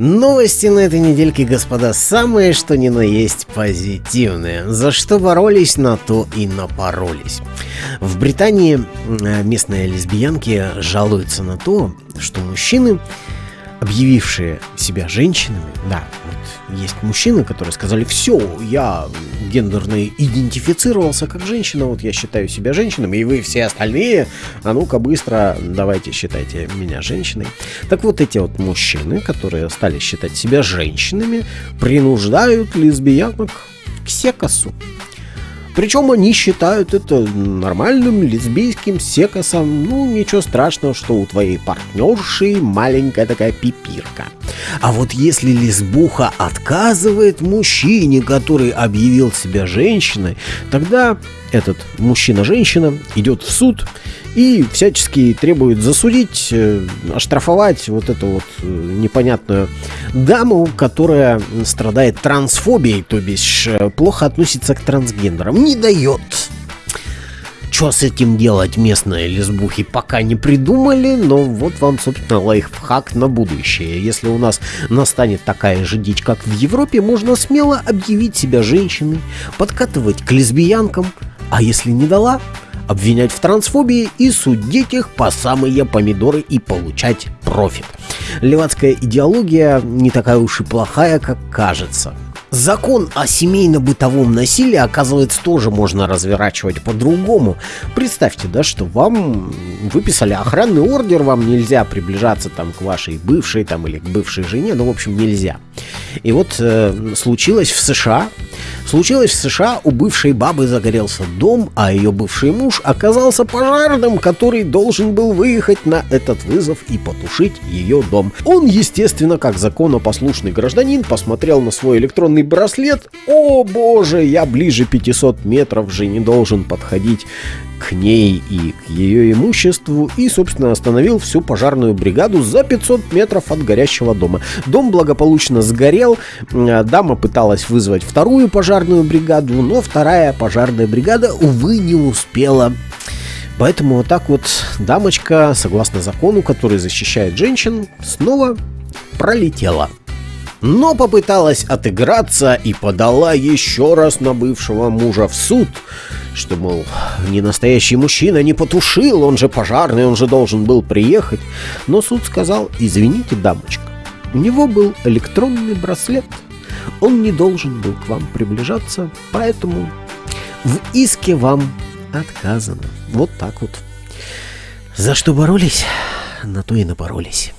Новости на этой недельке, господа, самые что ни на есть позитивные. За что боролись, на то и напоролись. В Британии э, местные лесбиянки жалуются на то, что мужчины объявившие себя женщинами, да, вот есть мужчины, которые сказали, все, я гендерно идентифицировался как женщина, вот я считаю себя женщиной, и вы все остальные, а ну-ка быстро давайте считайте меня женщиной. Так вот эти вот мужчины, которые стали считать себя женщинами, принуждают лесбиянок к секасу. Причем они считают это нормальным лесбийским секосом. Ну, ничего страшного, что у твоей партнерши маленькая такая пипирка. А вот если лесбуха отказывает мужчине, который объявил себя женщиной, тогда этот мужчина-женщина идет в суд и всячески требует засудить, э, оштрафовать вот эту вот э, непонятную даму, которая страдает трансфобией, то бишь э, плохо относится к трансгендерам, не дает. Что с этим делать местные лесбухи пока не придумали, но вот вам, собственно, лайфхак на будущее. Если у нас настанет такая же дичь, как в Европе, можно смело объявить себя женщиной, подкатывать к лесбиянкам, а если не дала, обвинять в трансфобии и судить их по самые помидоры и получать профит. Левацкая идеология не такая уж и плохая, как кажется. Закон о семейно-бытовом насилии, оказывается, тоже можно разворачивать по-другому. Представьте, да, что вам выписали охранный ордер, вам нельзя приближаться там к вашей бывшей там или к бывшей жене, ну, в общем, нельзя. И вот э, случилось в США, случилось в США, у бывшей бабы загорелся дом, а ее бывший муж оказался пожарным, который должен был выехать на этот вызов и потушить ее дом. Он, естественно, как законопослушный гражданин, посмотрел на свой электронный браслет. О боже, я ближе 500 метров же не должен подходить к ней и к ее имуществу и, собственно, остановил всю пожарную бригаду за 500 метров от горящего дома. Дом благополучно сгорел, дама пыталась вызвать вторую пожарную бригаду, но вторая пожарная бригада, увы, не успела Поэтому вот так вот дамочка, согласно закону, который защищает женщин, снова пролетела. Но попыталась отыграться и подала еще раз на бывшего мужа в суд, что, мол, не настоящий мужчина не потушил, он же пожарный, он же должен был приехать. Но суд сказал, извините, дамочка, у него был электронный браслет, он не должен был к вам приближаться, поэтому в иске вам отказано. Вот так вот. За что боролись, на то и напоролись.